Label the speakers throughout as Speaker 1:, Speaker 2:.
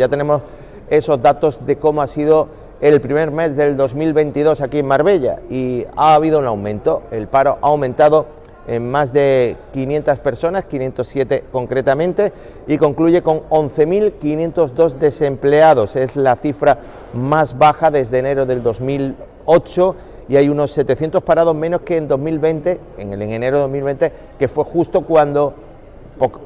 Speaker 1: Ya tenemos esos datos de cómo ha sido el primer mes del 2022 aquí en Marbella y ha habido un aumento, el paro ha aumentado en más de 500 personas, 507 concretamente, y concluye con 11.502 desempleados, es la cifra más baja desde enero del 2008 y hay unos 700 parados menos que en 2020, en enero de 2020, que fue justo cuando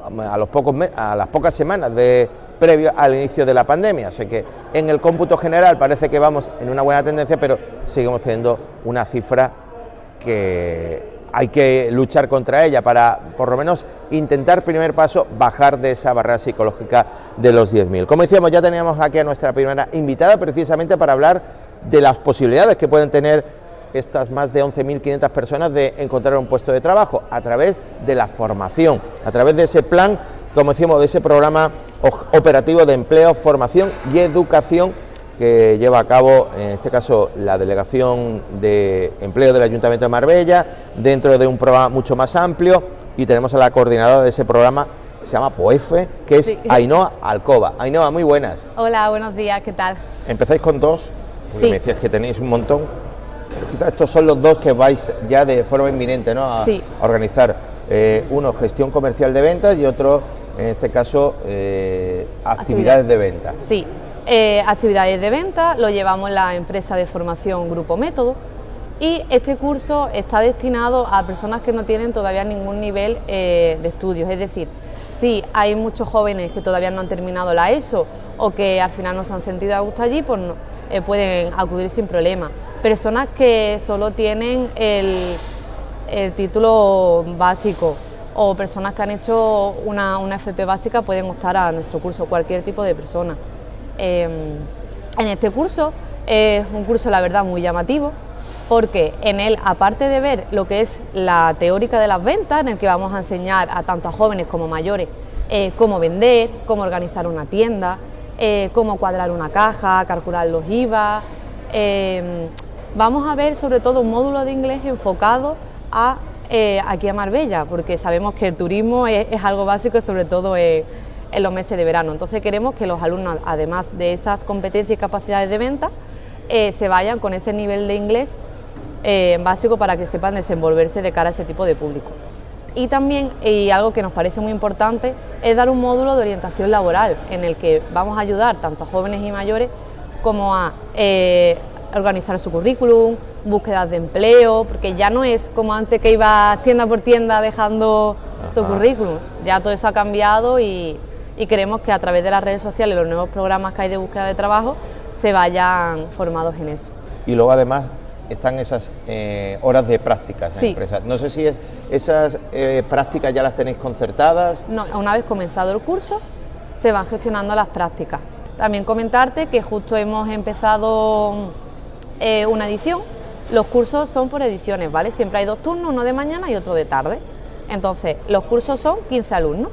Speaker 1: a, los pocos, a las pocas semanas de previo al inicio de la pandemia. Así que en el cómputo general parece que vamos en una buena tendencia, pero seguimos teniendo una cifra que hay que luchar contra ella para, por lo menos, intentar, primer paso, bajar de esa barrera psicológica de los 10.000. Como decíamos, ya teníamos aquí a nuestra primera invitada precisamente para hablar de las posibilidades que pueden tener estas más de 11.500 personas de encontrar un puesto de trabajo a través de la formación, a través de ese plan, como decimos, de ese programa operativo de empleo, formación y educación que lleva a cabo, en este caso, la Delegación de Empleo del Ayuntamiento de Marbella, dentro de un programa mucho más amplio, y tenemos a la coordinadora de ese programa, que se llama POEFE, que es Ainhoa Alcoba. Ainhoa, muy buenas.
Speaker 2: Hola, buenos días, ¿qué tal?
Speaker 1: Empezáis con dos, porque me decías que tenéis un montón. Quizás estos son los dos que vais ya de forma inminente ¿no? a, organizar. Eh, uno, gestión comercial de ventas y otro, en este caso, eh, actividades de venta.
Speaker 2: Sí, eh, actividades de venta lo llevamos en la empresa de formación Grupo Método y este curso está destinado a personas que no tienen todavía ningún nivel de estudios, es decir, si hay muchos jóvenes que todavía no han terminado la ESO o que al final no se han sentido a gusto allí, pues pueden acudir sin problema. Personas que solo tienen el, título básico o personas que han hecho una, FP básica pueden optar a nuestro curso, cualquier tipo de persona. Em, en este curso es un curso la verdad muy llamativo porque en él, aparte de ver lo que es la teórica de las ventas, en el que vamos a enseñar a tanto a jóvenes como mayores eh, cómo vender, cómo organizar una tienda, eh, cómo cuadrar una caja, calcular los IVA, em, Vamos a ver sobre todo un módulo de inglés enfocado a, eh, aquí a Marbella, porque sabemos que el turismo es, algo básico, sobre todo en, los meses de verano. Entonces queremos que los alumnos, además de esas competencias y capacidades de venta, eh, se vayan con ese nivel de inglés eh, básico para que sepan desenvolverse de cara a ese tipo de público. Y también, y algo que nos parece muy importante, es dar un módulo de orientación laboral en el que vamos a ayudar tanto a jóvenes y mayores como a organizar su currículum, búsquedas de empleo, porque ya no es como antes que ibas tienda por tienda dejando tu currículum, ya todo eso ha cambiado y, queremos que a través de las redes sociales y los nuevos programas que hay de búsqueda de trabajo se vayan formados en eso.
Speaker 1: Y luego además están esas eh, horas de prácticas en empresas. No sé si es, esas eh, prácticas ya las tenéis concertadas.
Speaker 2: No, una vez comenzado el curso se van gestionando las prácticas. También comentarte que justo hemos empezado eh, una edición. Los cursos son por ediciones, ¿vale? Siempre hay dos turnos, uno de mañana y otro de tarde. Entonces, los cursos son 15 alumnos.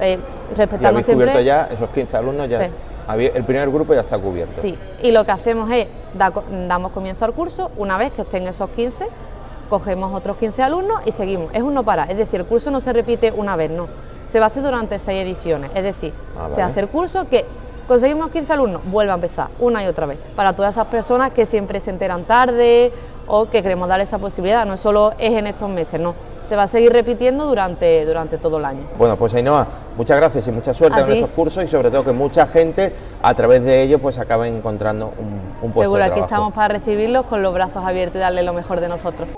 Speaker 1: Eh, respetando ¿Y cubierto ya esos 15 alumnos? ya El primer grupo ya está cubierto.
Speaker 2: Sí, y lo que hacemos es, damos comienzo al curso, una vez que estén esos 15, cogemos otros 15 alumnos y seguimos. Es uno para, es decir, el curso no se repite una vez, no. Se va a hacer durante seis ediciones, es decir, ah, se hace el curso que conseguimos 15 alumnos, vuelve a empezar una y otra vez. Para todas esas personas que siempre se enteran tarde o que queremos darle esa posibilidad, no solo es en estos meses, no. Se va a seguir repitiendo durante, durante todo el año.
Speaker 1: Bueno, pues Ainhoa, muchas gracias y mucha suerte en estos cursos y sobre todo que mucha gente a través de ellos pues acabe encontrando un, un puesto
Speaker 2: Seguro,
Speaker 1: de
Speaker 2: aquí estamos para recibirlos con los brazos abiertos y darle lo mejor de nosotros.